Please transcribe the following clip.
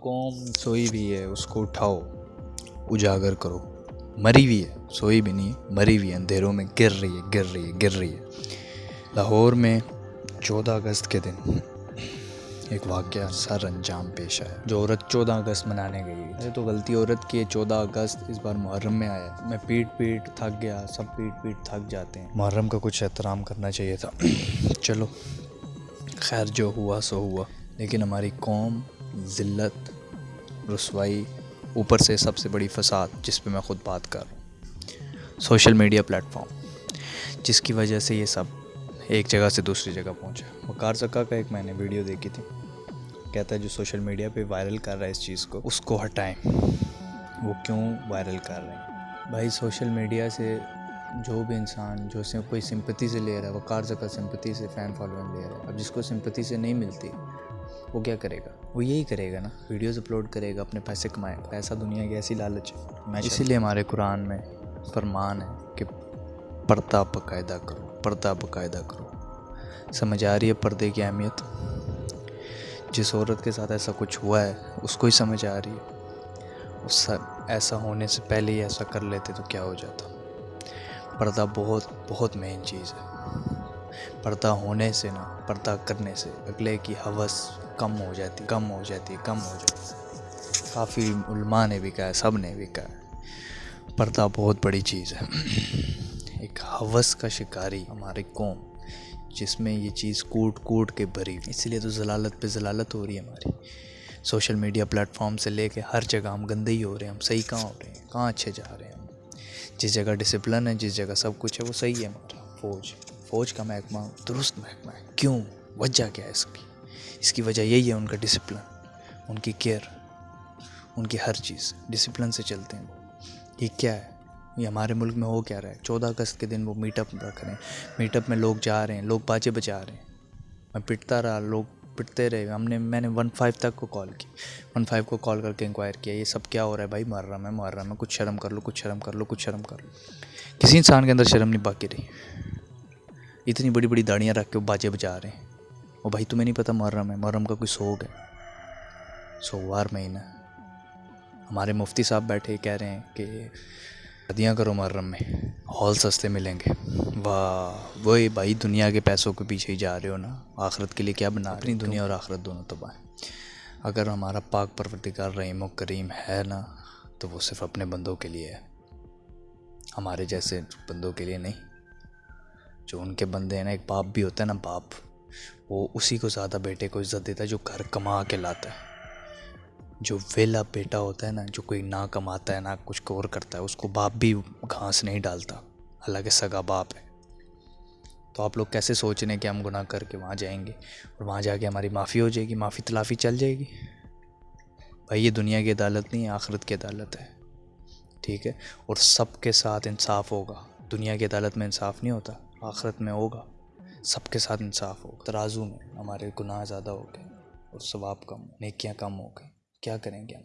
قوم سوئی بھی ہے، اس کو اٹھاؤ، اجاگر کرو۔ مری ہوئی ہے، سوئی بھی نہیں، مری ہوئی ہے، اندھیروں میں گر رہی ہے، گر رہی ہے، گر رہی ہے۔ لاہور میں چودہ اگست کے دن ایک واقعہ سر انجام پیش آیا، جو عورت چودہ اگست منانے گئی ہے تو غلطی عورت کی ہے، چودہ اگست اس بار محرم میں آیا۔ میں پیٹ پیٹ تھک گیا، سب پیٹ پیٹ تھک جاتے ہیں۔ محرم کا کچھ احترام کرنا چاہیے تھا۔ چلو، خیر جو ہوا سو ہوا۔ لیکن ہماری قوم، ذلت، رسوائی اوپر سے سب سے بڑی فساد جس پہ میں خود بات کر رہا ہوں، سوشل میڈیا پلیٹفارم جس کی وجہ سے یہ سب ایک جگہ سے دوسری جگہ پہنچا وقار سکا کا ایک میں نے ویڈیو دیکھی تھی، کہتا ہے جو سوشل میڈیا پہ وائرل کر رہا ہے اس چیز کو، اس کو ہٹائیں۔ وہ کیوں وائرل کر رہے ہیں؟ بھائی، سوشل میڈیا سے جو بھی انسان، جو سے کوئی سمپتی سے لے رہا ہے وہ زکا سمپتی سے، فین فالوئنگ لے رہا ہے۔ اب جس کو سمپتی سے نہیں ملتی وہ کیا کرے گا؟ وہ یہی کرے گا نا ویڈیوز اپلوڈ کرے گا اپنے پیسے کمائے گا پیسہ دنیا کی ایسی لالچ ہے۔ میں اسی لیے ہمارے قرآن میں فرمان ہے کہ پردہ باقاعدہ کرو پردہ باقاعدہ کرو۔ سمجھ آ رہی ہے پردے کی اہمیت؟ جس عورت کے ساتھ ایسا کچھ ہوا ہے اس کو ہی سمجھ آ رہی ہے۔ اس ایسا ہونے سے پہلے ہی ایسا کر لیتے تو کیا ہو جاتا؟ پردہ بہت بہت مین چیز ہے۔ پردہ ہونے سے نا پردہ کرنے سے۔ اگلے کی حوث کم ہو جاتی، کم ہو جاتی، کم ہو جاتی۔ کافی علماء نے بھی کہا ہے سب نے بھی کہا۔ ہے پردہ بہت بڑی چیز ہے۔ ایک حوث کا شکاری ہماری قوم، جس میں یہ چیز کوٹ کوٹ کے بھری۔ اس لیے تو ضلالت پہ ضلالت ہو رہی ہے ہماری۔ سوشل میڈیا پلیٹفارم سے لے کے ہر جگہ ہم گندے ہی ہو رہے ہیں، ہم صحیح کہاں ہو رہے ہیں؟ کہاں اچھے جا رہے ہیں ہم؟ جس جگہ ڈسپلن ہے، جس جگہ سب کچھ ہے، وہ صحیح ہے ہمارا۔ فوج فوج کا محکمہ، درست محکمہ ہے۔ کیوں؟ وجہ کیا ہے اس کی؟ اس کی وجہ یہی ہے ان کا ڈسپلن ان کی کیئر ان کی ہر چیز۔ ڈسپلن سے چلتے ہیں۔ وہ یہ کیا ہے؟ یہ ہمارے ملک میں ہو کیا رہا ہے؟ چودہ اگست کے دن وہ میٹ اپ رکھ رہے ہیں۔ میٹ اپ میں لوگ جا رہے ہیں، لوگ باجے بجا رہے ہیں۔ میں پٹتا رہا، لوگ پٹتے رہے۔ ہم نے، میں نے ون فائیو تک کو کال کی۔ ون فائیو کو کال کر کے انکوائر کیا، یہ سب کیا ہو رہا ہے؟ بھائی مر رہا میں، مر رہا میں، کچھ شرم کر لو، کچھ شرم کر لو، کچھ شرم کر لو۔ کسی انسان کے اندر شرم نہیں باقی رہی۔ اتنی بڑی بڑی داڑیاں رکھ کے وہ باجے بجا رہے ہیں۔ وہ بھائی تمہیں نہیں پتہ محرم ہے، محرم کا کوئی سوگ ہے۔ سووار مہینہ۔ ہمارے مفتی صاحب بیٹھے کہہ رہے ہیں کہ شادیاں کرو محرم میں، ہال سستے ملیں گے۔ واہ، وہی بھائی دنیا کے پیسوں کے پیچھے ہی جا رہے ہو نا۔ آخرت کے لیے کیا بنا اپنی دنیا اور آخرت دونوں تباہ اگر ہمارا پاک پروردگار رحیم و کریم ہے نا، تو وہ صرف اپنے بندوں کے لیے ہے۔ ہمارے جیسے بندوں کے لیے نہیں۔ جو ان کے بندے ہیں نا، ایک باپ بھی ہوتا ہے نا، باپ۔ وہ اسی کو زیادہ بیٹے کو عزت دیتا ہے جو گھر کما کے لاتا ہے۔ جو ویلا بیٹا ہوتا ہے نا، جو کوئی نہ کماتا ہے، نہ کچھ کور کرتا ہے، اس کو باپ بھی گھاس نہیں ڈالتا۔ حالانکہ سگا باپ ہے۔ تو آپ لوگ کیسے سوچ رہے ہیں کہ ہم گناہ کر کے وہاں جائیں گے؟ اور وہاں جا کے ہماری معافی ہو جائے گی، معافی تلافی چل جائے گی؟ بھائی، یہ دنیا کی عدالت نہیں ہے، آخرت کی عدالت ہے۔ ٹھیک ہے؟ اور سب کے ساتھ انصاف ہوگا۔ دنیا کی عدالت میں انصاف نہیں ہوتا، آخرت میں ہوگا۔ سب کے ساتھ انصاف ہو، ترازو میں ہمارے گناہ زیادہ ہو گئے اور ثواب کم نیکیاں کم ہو گئے کیا کریں گے ہم؟